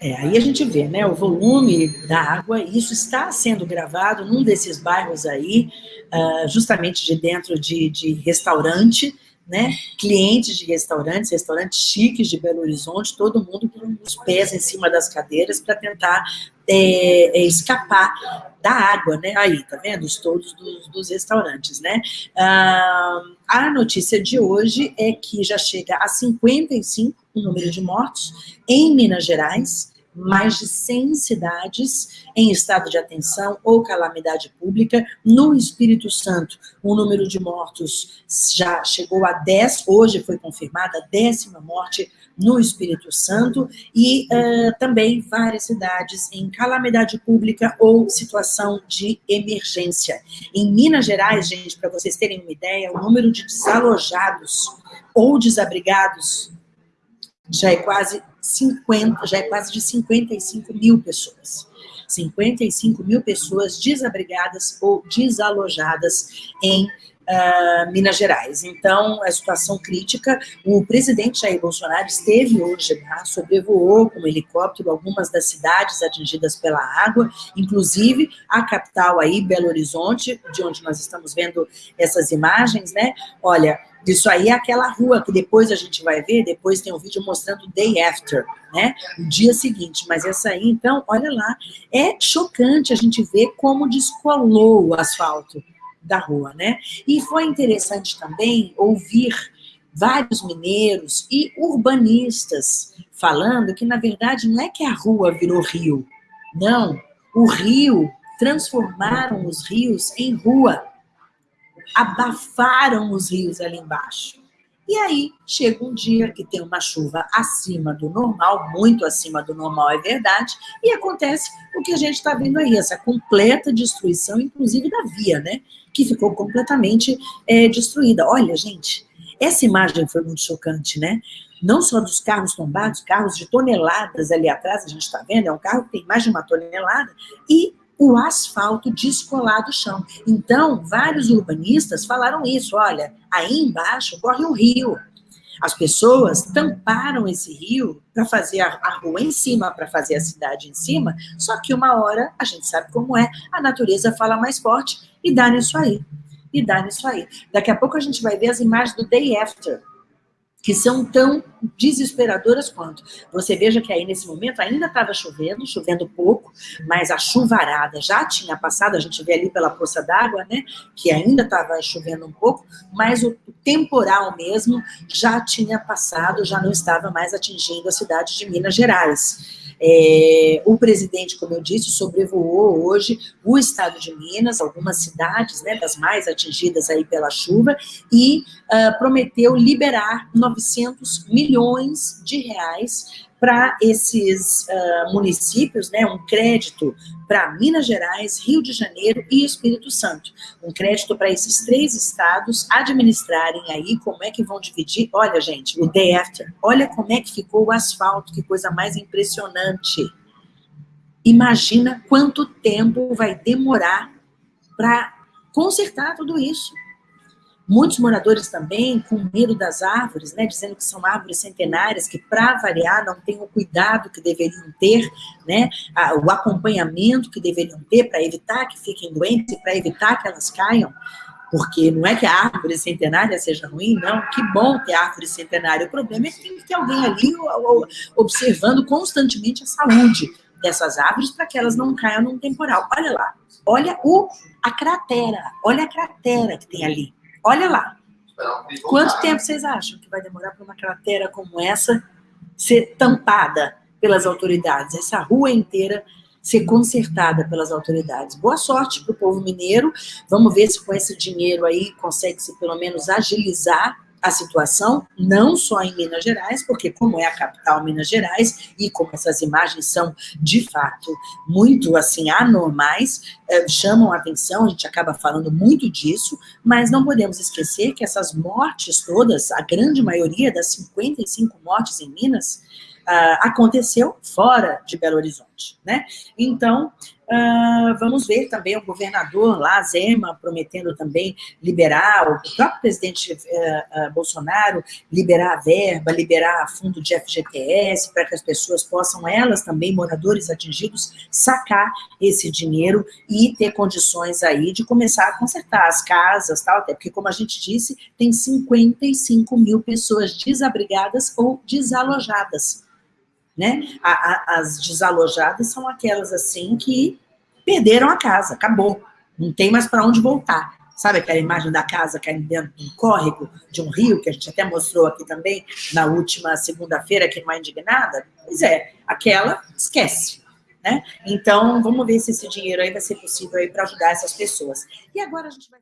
É, aí a gente vê, né, o volume da água, isso está sendo gravado num desses bairros aí, uh, justamente de dentro de, de restaurante, né, clientes de restaurantes, restaurantes chiques de Belo Horizonte, todo mundo com os pés em cima das cadeiras para tentar é, é, escapar da água, né? Aí, tá vendo? Os todos dos, dos restaurantes, né? Ah, a notícia de hoje é que já chega a 55 o número de mortos em Minas Gerais, mais de 100 cidades em estado de atenção ou calamidade pública. No Espírito Santo, o número de mortos já chegou a 10, hoje foi confirmada a décima morte no Espírito Santo, e uh, também várias cidades em calamidade pública ou situação de emergência. Em Minas Gerais, gente, para vocês terem uma ideia, o número de desalojados ou desabrigados já é quase 50, já é quase de 55 mil pessoas. 55 mil pessoas desabrigadas ou desalojadas em uh, Minas Gerais. Então, a situação crítica, o presidente Jair Bolsonaro esteve hoje lá, sobrevoou com um helicóptero algumas das cidades atingidas pela água, inclusive a capital aí, Belo Horizonte, de onde nós estamos vendo essas imagens, né? Olha, isso aí é aquela rua que depois a gente vai ver, depois tem um vídeo mostrando day after, né? O dia seguinte. Mas essa aí, então, olha lá, é chocante a gente ver como descolou o asfalto da rua, né? E foi interessante também ouvir vários mineiros e urbanistas falando que, na verdade, não é que a rua virou rio, não. O rio, transformaram os rios em rua abafaram os rios ali embaixo. E aí, chega um dia que tem uma chuva acima do normal, muito acima do normal, é verdade, e acontece o que a gente está vendo aí, essa completa destruição, inclusive da via, né? Que ficou completamente é, destruída. Olha, gente, essa imagem foi muito chocante, né? Não só dos carros tombados, carros de toneladas ali atrás, a gente está vendo, é um carro que tem mais de uma tonelada, e o asfalto descolado do chão. Então, vários urbanistas falaram isso, olha, aí embaixo corre um rio. As pessoas tamparam esse rio para fazer a, rua em cima, para fazer a cidade em cima, só que uma hora, a gente sabe como é, a natureza fala mais forte e dá nisso aí. E dá nisso aí. Daqui a pouco a gente vai ver as imagens do day after, que são tão desesperadoras quanto. Você veja que aí nesse momento ainda estava chovendo, chovendo pouco, mas a chuvarada já tinha passado, a gente vê ali pela poça d'água, né, que ainda estava chovendo um pouco, mas o temporal mesmo já tinha passado, já não estava mais atingindo a cidade de Minas Gerais. É, o presidente, como eu disse, sobrevoou hoje o estado de Minas, algumas cidades, né, das mais atingidas aí pela chuva, e uh, prometeu liberar 900 milhões de reais para esses uh, municípios, né, um crédito para Minas Gerais, Rio de Janeiro e Espírito Santo. Um crédito para esses três estados administrarem aí como é que vão dividir. Olha, gente, o day after, olha como é que ficou o asfalto, que coisa mais impressionante. Imagina quanto tempo vai demorar para consertar tudo isso. Muitos moradores também com medo das árvores, né, dizendo que são árvores centenárias, que para variar não têm o cuidado que deveriam ter, né, o acompanhamento que deveriam ter para evitar que fiquem doentes para evitar que elas caiam. Porque não é que a árvore centenária seja ruim, não. Que bom ter árvore centenária. O problema é que tem que ter alguém ali observando constantemente a saúde dessas árvores para que elas não caiam num temporal. Olha lá, olha o, a cratera, olha a cratera que tem ali. Olha lá. Quanto tempo vocês acham que vai demorar para uma cratera como essa ser tampada pelas autoridades? Essa rua inteira ser consertada pelas autoridades. Boa sorte para o povo mineiro. Vamos ver se com esse dinheiro aí consegue-se pelo menos agilizar a situação, não só em Minas Gerais, porque como é a capital Minas Gerais, e como essas imagens são, de fato, muito, assim, anormais, eh, chamam a atenção, a gente acaba falando muito disso, mas não podemos esquecer que essas mortes todas, a grande maioria das 55 mortes em Minas, Uh, aconteceu fora de Belo Horizonte, né? Então, Uh, vamos ver também o governador lá, Zema, prometendo também liberar, o próprio presidente uh, uh, Bolsonaro, liberar a verba, liberar fundo de FGTS, para que as pessoas possam, elas também, moradores atingidos, sacar esse dinheiro e ter condições aí de começar a consertar as casas, tal, até porque, como a gente disse, tem 55 mil pessoas desabrigadas ou desalojadas né? A, a, as desalojadas são aquelas assim que perderam a casa, acabou. Não tem mais para onde voltar. Sabe aquela imagem da casa caindo dentro de um córrego, de um rio, que a gente até mostrou aqui também, na última segunda-feira, aqui numa Indignada? Pois é, aquela, esquece. Né? Então, vamos ver se esse dinheiro aí vai ser possível para ajudar essas pessoas. E agora a gente vai...